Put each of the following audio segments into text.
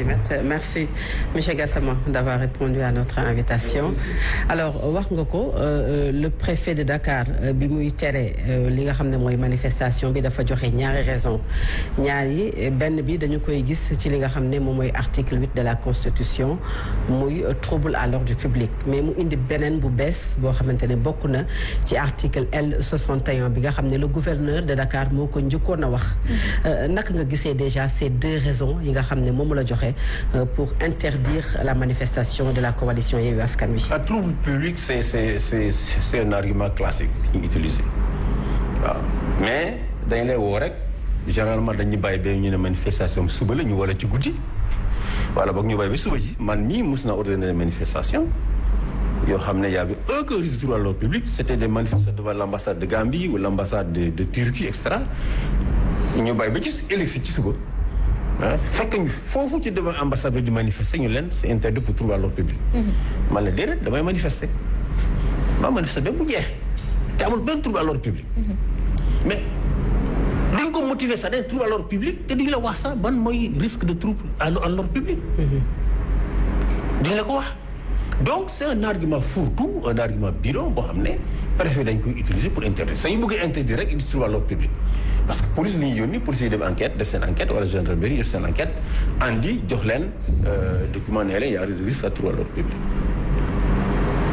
centimètres merci monsieur Gassama d'avoir répondu à notre invitation. Alors wax nga ko le préfet de Dakar bi muy tere li nga xam ne mooy manifestation bi dafa joxe ñaari raison ñaar yi benn bi dañu koy gis ci li nga xam ne moom mooy article huit de la constitution muy trouble à l'ordre public. Mais mu indi beneen bu bees boo xamante ne bokk na ci article L 61 bi nga xam ne le gouverneur de Dakar moo ko njëkkoon a wax. Naka nga gisee déjà ces deux raisons yi nga xam ne moom la joxe pour interdire la manifestation de la coalition Yewwi Askan. Le trouble public c'est un argument classique utilisé. Mais dañ lay woo généralement dañuy bàyyi ba ñu manifestation suba la ñu wala ci guddi. Wala boog ñu bàyyi ba suba ji. Man mii mus na ordonner manifestation yoo xam ne y avait aucun risque à l'ordre public c'était des manifestations devant l'ambassade de Gambie ou l'ambassade de de Turquie et cetera. Ñu bàyyi ba ci élection ci suba ah fekk ñu foofu ci devant ambassade bi di manifester ñu leen c'est interdit pour trouble à l'ordre public. man la déedéet damay manifester. maa manifester ba mu jeex te amul benn trouble à l'ordre public. mais dañ ko motiver sax dañ trouble à l'ordre public te duñu la wax sax ban mooy risque de trouble à l'ordre public. duñu la ko wax. Donc c'est un argument fourre-tout un argument bidon boo xam ne préfet dañ utiliser pour interdire. Sax ñu bëgg interdire rek indi trouble à l'ordre public. parce que police li ñuy yónni police yi def enquête def seen enquête wala gendarmerie def seen enquête andi jox leen document ne leen y a risque à à l'ordre public.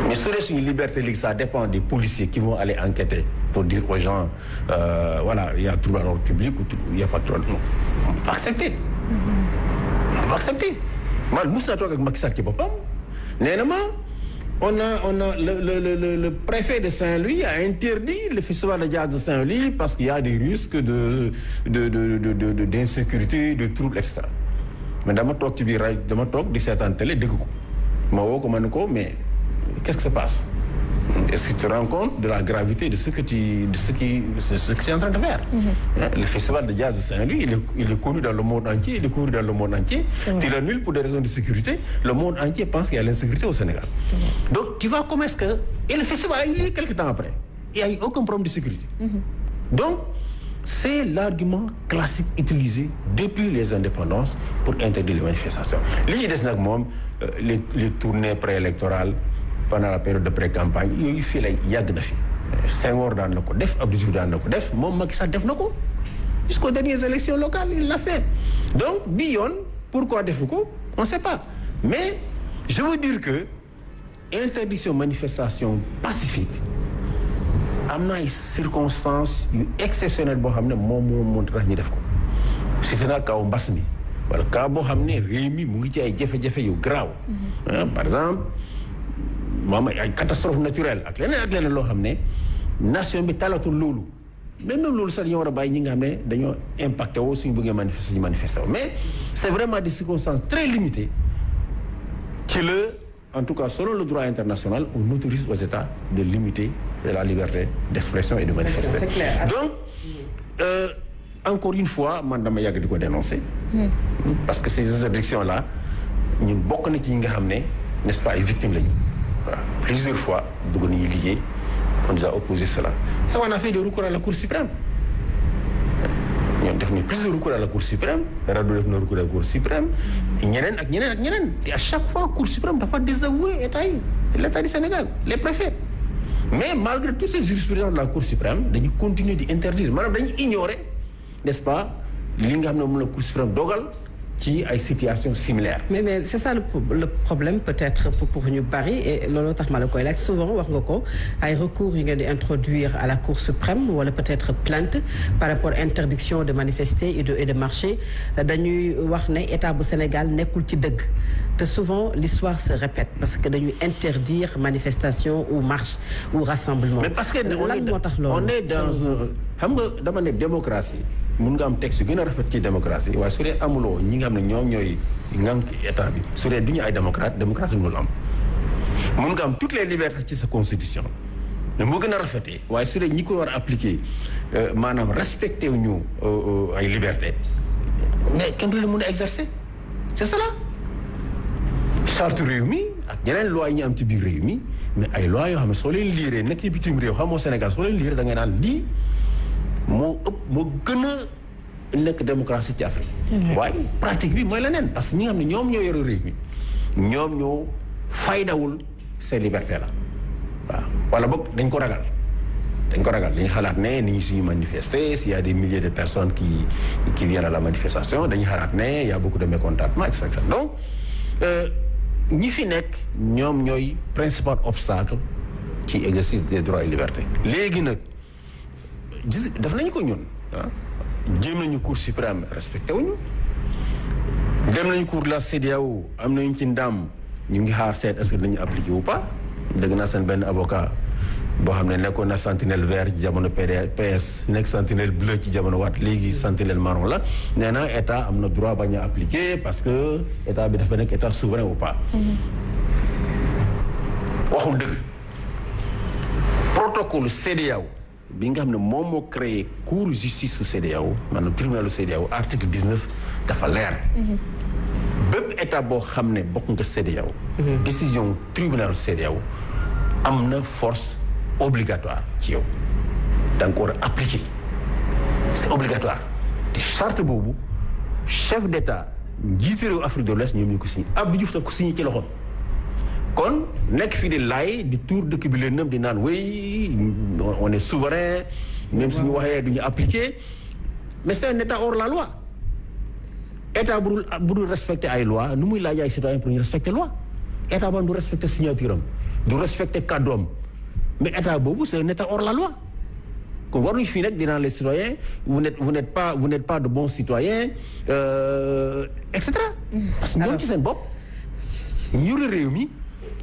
Mais dee suñu liberté ça dépend des policiers qui vont aller enquêter pour dire aux gens euh, voilà il y a trouble à l'ordre public ou il y a pas de trouble. Non on peut pas accepter. On peut pas accepter. Man mus naa toog ak Macky Sall ci boppam a le préfet de Saint-Louis a interdit le festival de jazz de Saint-Louis parce qu'il y a des risques de de de de d'insécurité de troubles et cetera. Mais dama toog ci biir rajo dama toog télé dégg ko. Ma woo ko mais qu'est-ce qui se passe? Est-ce que tu te rends compte de la gravité de ce que tu de ce qui ce que tu es en train de faire? Mm-hmm. le festival de jazz de Saint-Louis il est il est connu dans le monde entier il est connu dans le monde entier. tu l'annules pour des raisons de sécurité le monde entier pense qu'il y a l'insécurité au Sénégal. Donc tu vois comment est-ce que et le festival a eu lieu quelque temps après il y a eu aucun problème de sécurité. Mm-hmm. donc c'est l'argument classique utilisé depuis les indépendances pour interdire les manifestations li ci des moom les les tournées préélectorales pendant la période de pré-campagne yooyu fii lay yàgg na fi. Senghor daan na ko def Abdou Diouf daan na ko def moom Macky Sall def na ko jusqu'aux dernières élections locales il l'a fait. Donc bi yoon pourquoi defu ko on sait pas. Mais je veux dire que interdiction manifestation pacifique am na ay circonstances yu exceptionnelles boo xam ne moom moo moo tax ñu def ko. C'était na kaw mbas mi wala cas boo xam ne réew mi mu ngi ci ay jafe-jafe yu graaw par exemple ay catastrophe naturelle ak leneen ak leneen loo xam ne nation bi talatul loolu. Mais même loolu sax dañoo war a bàyyi ñi nga xam ne dañoo impacté woo suñu bëggee manifester ñu manifester woo. Mais c'est vraiment des circonstances très limitées qui le en tout cas selon le droit international on autorise aux États de limiter la liberté d'expression et de manifester. clair. donc euh, encore une fois man dama yàgg di ko dénoncer. Parce que ces interdictions là ñun bokk na ci ñi nga xam ne n'est-ce pas ay victimes lañu plusieurs fois on nous a opposé cela. Et on a fait des recours à la Cour suprême. Ñoom def nañu plusieurs recours à la Cour suprême rajo def na recours à la Cour suprême ak ñeneen et à chaque fois Cour suprême dafa désavouer état yi l'état du Sénégal les préfets. Mais malgré toutes ces jurisprudences de la Cour suprême dañu continuer di interdire maanaam dañu ignorer n'est-ce pas li nga xam ne moom la Cour suprême dogal ci ay situations similaires. mais mais c'est ça le, le problème peut-être pour pour ñu bari et looloo tax ma la koy laaj souvent wax nga ko ay recours yu ngeen di introduire à la Cour suprême wala peut-être plainte par rapport interdiction de manifester et de et de marcher dañuy wax ne état bu Sénégal nekkul ci dëgg te souvent l'histoire se répète parce que dañuy interdire manifestation ou marche ou rassemblement. mais parce que on lan est moo tax loolu? on est dans un xam nga dama ne démocratie mun nga am texte gën a rafet ci démocratie waaye su dee amuloo ñi nga xam ne ñoom ñooy ngànk état bi su dee du ñu ay démocrate démocratie mënul am. Mun nga am toutes les libertés ci sa constitution. Mais moo gën a rafetee waaye su dee ñi ko war a appliquer maanaam respecté wu ñu ay liberté mais kenn du la mun a exercer. C'est cela. Charte réew mi ak yeneen loi yi ñu am ci biir réew mi mais ay loi yoo xam ne soo leen liiree nekk bitim réew xamoo Sénégal leen da ngay naan lii moo ëpp moo gën a nekk démocratie ci Afrique waaye pratique bi mooy leneen parce que ñi nga xam ne ñoom ñoo yore réew mi ñoom ñoo faydawul ces libertés là waaw wala boog dañ ko ragal. Dañ ko ragal. Dañu xalaat ne ni ñu suñu manifester s'il y a des milliers de personnes qui qui viennent à la manifestation dañu xalaat ne y a beaucoup de mécontentement et cetera donc ñi fi nekk ñoom ñooy principal obstacle ci exercice des droits et libertés léegi nag gis def nañu ko ñun ah. Jéem nañu cour suprême respecté wuñu. Dem nañu cour de la CEDEAO am nañu ci ndam. Ñu ngi xaar seet est-ce que dañu appliqué ou pas? Dëgg naa seen benn avocat boo xam ne nekkoon na sentinelle vert ci jamono PS nekk sentinelle bleu ci jamono waat léegi sentinelle marron la. Nee na état am na droit bañ a appliquer parce que état bi dafa nekk état souverain ou pas. waxul dëgg. Protocole CEDEAO bi nga xam ne moom moo créé cour justice su CEDEAO maanaam tribunalu CEDEAO article 19 dafa leer. bépp état boo xam ne bokk nga CEDEAO. décision tribunalu CEDEAO am na force. obligatoire ci yow da nga ko war a appliquer c'est obligatoire te charte boobu chef d'état njiiti réew Afrique de l'Ouest ñoom ñu ko signé Abdou Diouf daf ko signé ci loxoom kon nekk fii di laay di tuur dëkk bi leen nam di naan oui on est souverain même suñu waxee du ñu appliquer. Mais c'est un état hors la loi. État bu dul bu dul respecter ay loi nu muy laaj ay citoyen pour ñu respecter loi? État ba du respecter signature am du respecter kàddoom mais état boobu c'est un état hors la loi. Kon waruñu fii nag dinaa les citoyens vous n'êtes vous n'êtes pas vous n'êtes pas de bons citoyens euh, et cetera. parce que ñoom ci seen bopp. ñu yore réew mi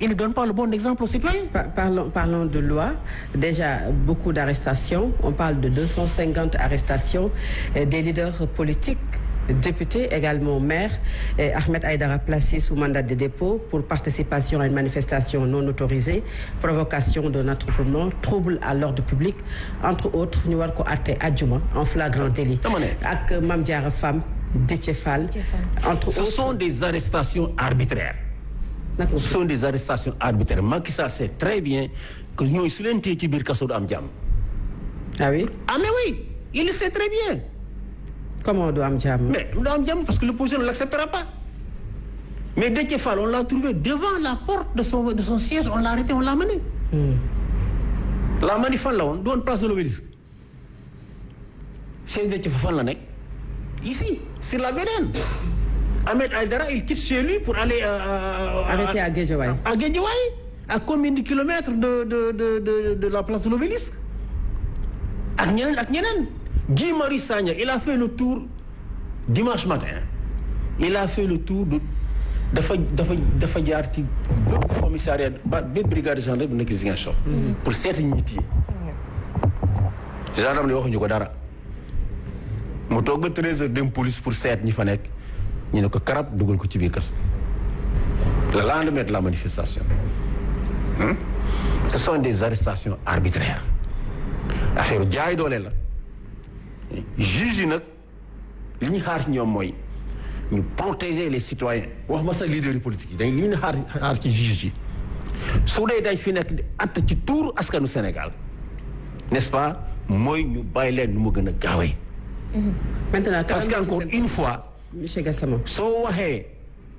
ils ne donnent pas le bon exemple aux citoyens. parlons parlons de loi. Déjà beaucoup d'arrestations. On parle de 250 arrestations des leaders politiques. député également maire et Ahmed Aïdara placé sous mandat de dépôt pour participation à une manifestation non autorisée provocation d'un attroupement trouble à l'ordre public entre autres ko àtte àjjuma en flagrant délit. Diarra Fam Déthié Fall. entre ce autres. sont des arrestations arbitraires ce sont des arrestations arbitraires Macky Sall sait très bien que ñooy su leen téye ci biir kaso du am jàmm. Ah oui? Ah mais oui il le sait très bien. Comment du am jàmm? Mais du am jàmm parce que l'opposition ne l'acceptera pas. Mais Déthié Fall on l'a trouvé devant la porte de son de son siège on l'a arrêté on l'a mené la manif fan la woon doon place de l'Obélisque. Siège Déthié Fall fan la nekk? Ici sur la VDN Ahmed Aïdara il quitte chez lui pour aller euh, arrêté à Guédiawaye. à Guédiawaye à combien de kilomètres de de de de de la place de l'Obélisque? Ñeneen Guy Marius Sagna il a fait le tour dimanche matin. Il a fait le tour de dafa dafa dafa jaar ci bépp commissariat ba bépp brigade de gendarmerie bu nekk Ziguinchor. Pour seeti ñi téye gendarme ne waxuñu ko dara. Mu toog ba treize heures dem police pour seet ñi fa nekk ñu ne ko karab dugal ko ci biir kaso le lendemain de la manifestation hmm? ce sont des arrestations arbitraires. Affaire jaay doole la. Juge yi nag li ñu xaar ci ñoom mooy ñu protéger les citoyens. Wax ma sax leaders yi politique yi dañ li ñu xaar xaar ci juge yi. Su dee dañ fi nekk di att ci tuuru askanu Sénégal n'est-ce pas? Mooy ñu bàyyi leen nu mu gën a gaawee. Maintenant parce que encore une fois monsieur Gassama. Soo waxee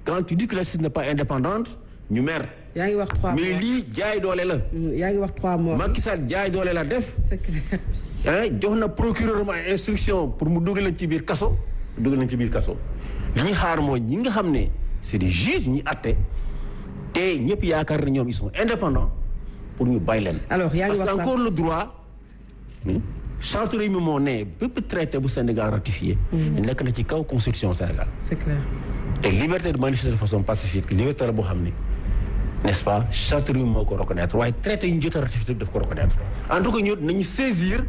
quand tu dis que la justice n'est pas indépendante ñu mer yaa ngi wax trois mais mois. lii jaay doole la. Yaa ngi wax trois mois. Macky Sall jaay doole la def. C'est clair. Ah jox na procureur ma instruction pour mu dugal leen ci biir kaso dugal leen ci biir kaso. Li ñu xaar mooy ñi nga xam ne c'est des juges ñi àtte te ñëpp yaakaar na ñoom ils sont indépendants pour ñu bàyyi leen. Alors, yaa ngi parce wax que sax- encore le droit charte réew mi moo ne bépp traité bu Sénégal ratifié. nekk na ci kaw constitution Sénégal. c'est clair te liberté de manifester de façon pacifique liberté la boo xam ni n'est-ce pas charte réew mi moo ko reconnaître waaye traité yi ñu jot a ratifié daf ko reconnaître en tout cas ñu nañu saisir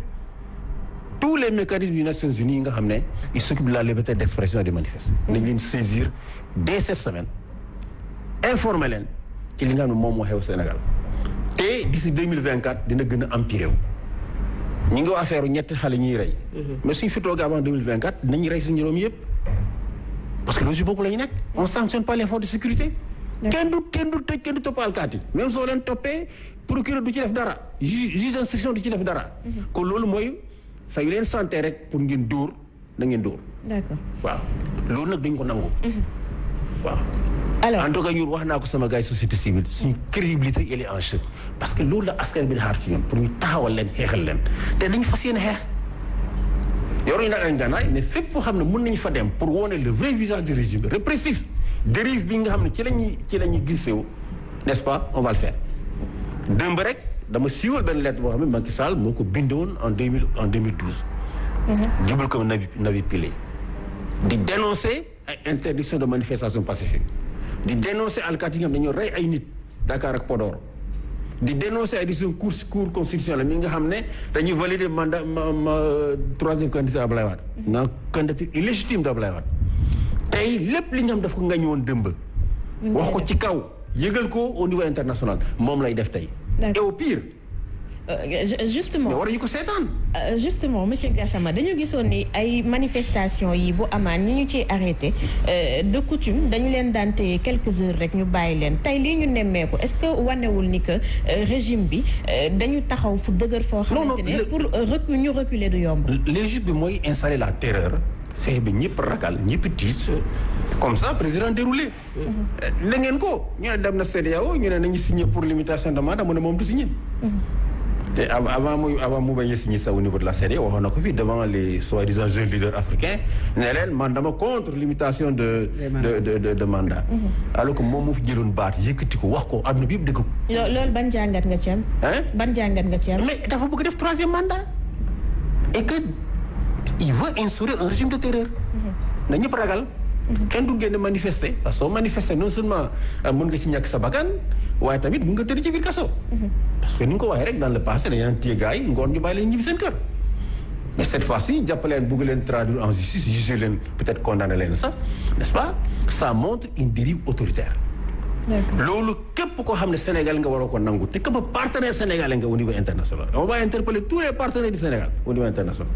tous les mécanismes des Nations Unies yi nga xam ne ils s'occupent de la liberté d'expression et de manifester. nañ leen saisir dès cette semaine informer leen ci li nga xam ne moom moo xew Sénégal te d'ici deux mille vingt quatre dina gën a empirer wu. Ñi ngi wax affaire ñetti xale ñuy rey. mais suñ fi toogee avant deux mille vingt quatre dinañu rey si juróom yëpp. parce que logique boobu la ñu nekk. on sanctionne pas les forces de sécurité. kenn du kenn du tëj kenn du topp alkaati même soo leen toppee procureur du ci def dara. ju juge d'instruction du ci def dara. kon loolu mooy sa yu leen santé rek pour ngeen dóor da ngeen dóor. D'accord. waaw. loolu nag dañ ko nangu. Waaw alors. En tout cas ñun wax naa ko sama gars yi société civile suñu crédibilité elle est en jeu. Parce que loolu la askan bi di xaar ci ñun pour ñu taxawal leen xeexal leen. Te dañu fas yéene xeex. Yoruñu nag ay ngànnaay mais fépp foo xam ne mën nañu fa dem pour wone le vrai visage du régime répressif dérive bi nga xam ne ci lañuy ci la ñuy glissé wu n'est-ce pas? On va le faire. Démb rek dama siiwal benn lettre boo xam ne Macky Sall moo ko bindoon en 2000 en 2012 jubal ko Nabi Pillé. Di dénoncer ay interdiction de manifestation pacifique di dénoncer alkaati yi nga xam ne dañoo rey ay nit Dakar ak Podor. di dénoncer ay décision cour cour constitutionnelle mi nga xam ne dañuy valider mandat ma ma troisième candidature Ablaye Wade. Na candidature illégitime d'Ablaye Wade. Tey lépp li nga xam daf ko ngañ woon dëmb wax ko ci kaw yëgal ko au niveau international. Moom lay def tey. Et au pire justement. Mais waruñu ko seetaan. Euh, justement monsieur Gassama dañu gisoon ni ay manifestation yi bu amaan ñi ñu ciy arrêté. Euh, de coutume dañu leen daan téye quelques heures rek ñu bàyyi leen. Tey lii ñu nemmeeku est-ce que wanewul ni que euh, régime bi euh, dañu taxaw fu dëgër foo Non, non, xamante ne le- pour euh, recu ñu reculer du yomb? l'Égypte bi mooy installer la terreur fexe bi ñëpp ragal ñëpp tiit. Comme ça président déroulé. Da ngeen ko. Ñu ne dem na CEDEAO ñu ne nañu signé pour limitation de mandat mu ne moom du signé te avant muy avant mu bañ a signé ça au niveau de la CEDEAO waxoon na ko fii devant les soi-disant jeunes leaders africains ne leen man dama contre limitation de de de de, de mandat alors que moom mu fi jëloon baat yëkkati ko wax ko àdduna bi yëpp dëgg ko. Lo- loolu ban jàngat nga ci am? Hein? Ban jàngat nga ci am? Mais dafa bëgg def troisième mandat. Et que il veut instaurer un régime de terreur. Na ñëpp ragal kenn du génn manifester. Parce que soo manifester non seulement euh, mën nga ci ñàkk sa bakkan waaye tamit mën nga tëdd ci biir kaso. Parce que ni nga ko waxee rek dans le passé dañu naan téye gars yi ngoon ñu bàyyi leen ñibbi seen kër. Mais cette fois-ci jàppaleen bëgg leen traduire en justice juger leen peut-être condamner leen sax n'est-ce pas? Ça montre une dérive autoritaire. Loolu képp koo xam ne Sénégal nga waroo ko nangu te képp partenaire sénégalais nga au niveau international. On va interpeller tous les partenaires du Sénégal au niveau international.